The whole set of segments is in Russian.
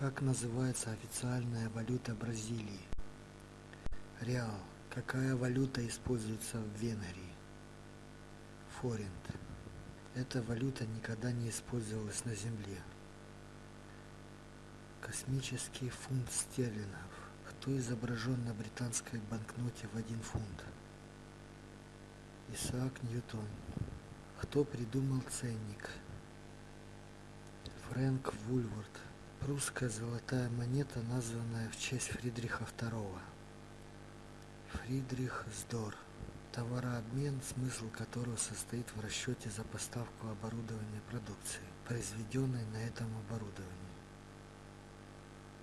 как называется официальная валюта бразилии? Реал. Какая валюта используется в венгрии? Форинт эта валюта никогда не использовалась на земле. Космический фунт стерлингов. Кто изображен на британской банкноте в один фунт? Исаак ньютон. Кто придумал ценник? Фрэнк вульфорд Прусская золотая монета, названная в честь Фридриха II. Фридрих Сдор. Товарообмен, смысл которого состоит в расчете за поставку оборудования продукции, произведенной на этом оборудовании.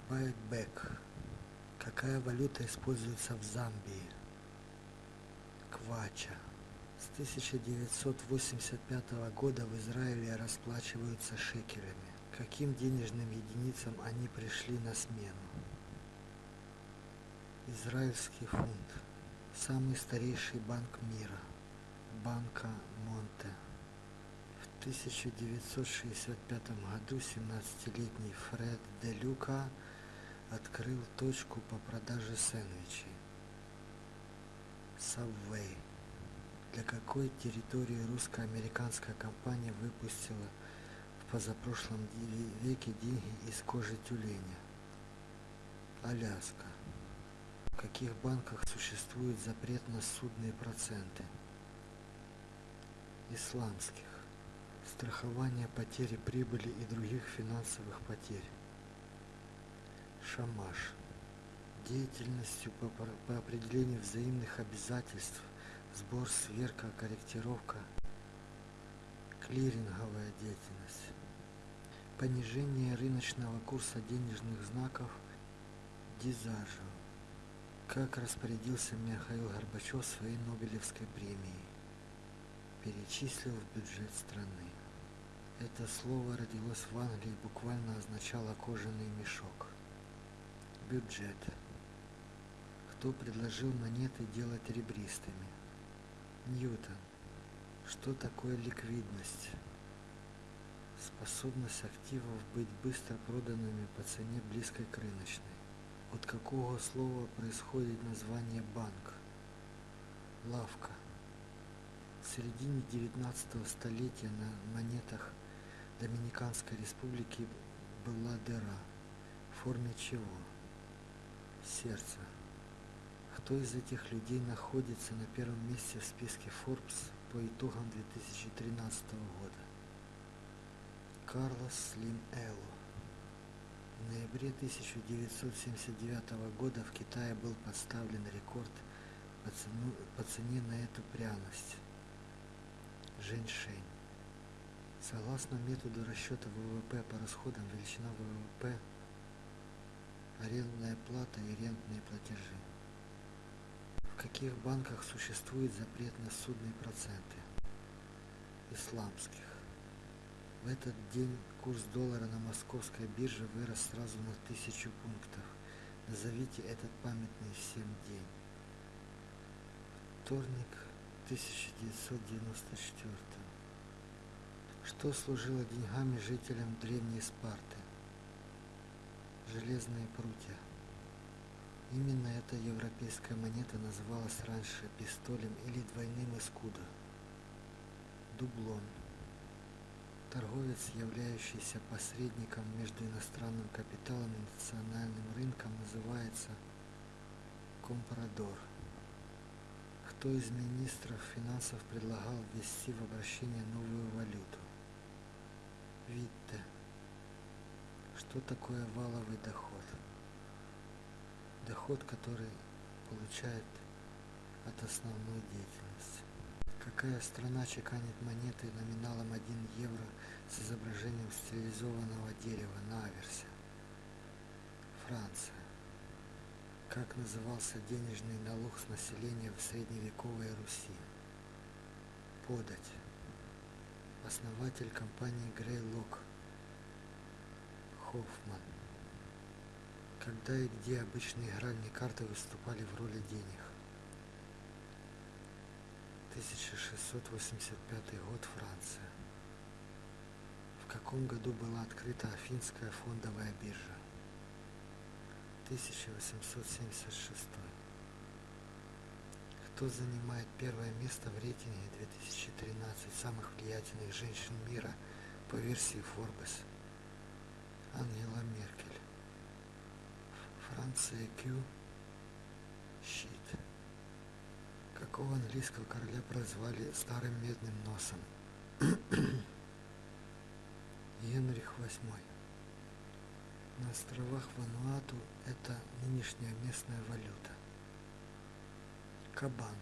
Байкбек. Какая валюта используется в Замбии? Квача. С 1985 года в Израиле расплачиваются шекелями каким денежным единицам они пришли на смену. Израильский фунт – самый старейший банк мира, Банка Монте. В 1965 году 17-летний Фред де Люка открыл точку по продаже сэндвичей. Subway. Для какой территории русско-американская компания выпустила позапрошлом веке деньги из кожи тюленя. Аляска. В каких банках существует запрет на судные проценты? Исламских. Страхование потери прибыли и других финансовых потерь. Шамаш. Деятельностью по, по определению взаимных обязательств, сбор, сверка, корректировка, клиринговая деятельность понижение рыночного курса денежных знаков дизажу как распорядился Михаил Горбачев своей Нобелевской премией, перечислил в бюджет страны. Это слово родилось в Англии и буквально означало кожаный мешок. Бюджет. Кто предложил монеты делать ребристыми? Ньютон. Что такое ликвидность? Способность активов быть быстро проданными по цене близкой к рыночной. От какого слова происходит название банк? Лавка. В середине 19 столетия на монетах Доминиканской республики была дыра. В форме чего? Сердце. Кто из этих людей находится на первом месте в списке Forbes по итогам 2013 года? Карлос Слим Элло. В ноябре 1979 года в Китае был поставлен рекорд по, цену, по цене на эту пряность – женьшень. Согласно методу расчета ВВП по расходам величина ВВП, арендная плата и рентные платежи. В каких банках существует запрет на судные проценты? Исламских. В этот день курс доллара на московской бирже вырос сразу на тысячу пунктов. Назовите этот памятный всем день. Вторник 1994. Что служило деньгами жителям древней Спарты? Железные прутья. Именно эта европейская монета называлась раньше пистолем или двойным эскудо. Дублон. Торговец являющийся посредником между иностранным капиталом и национальным рынком называется компрадор. Кто из министров финансов предлагал ввести в обращение новую валюту? Витте. Что такое валовый доход доход который получает от основной деятельности какая страна чеканит монеты номиналом 1 евро с изображением стилизованного дерева на аверсе? Франция. Как назывался денежный налог с населения в средневековой Руси? Подать. Основатель компании Грейлок Хоффман. Когда и где обычные игральные карты выступали в роли денег? 1685 год Франция. В каком году была открыта Афинская фондовая биржа? 1876. Кто занимает первое место в рейтинге 2013 самых влиятельных женщин мира по версии Forbes? Ангела Меркель. Франция Q. Щит. Какого английского короля прозвали старым медным носом? Генрих VIII. На островах Вануату это нынешняя местная валюта. Кабан.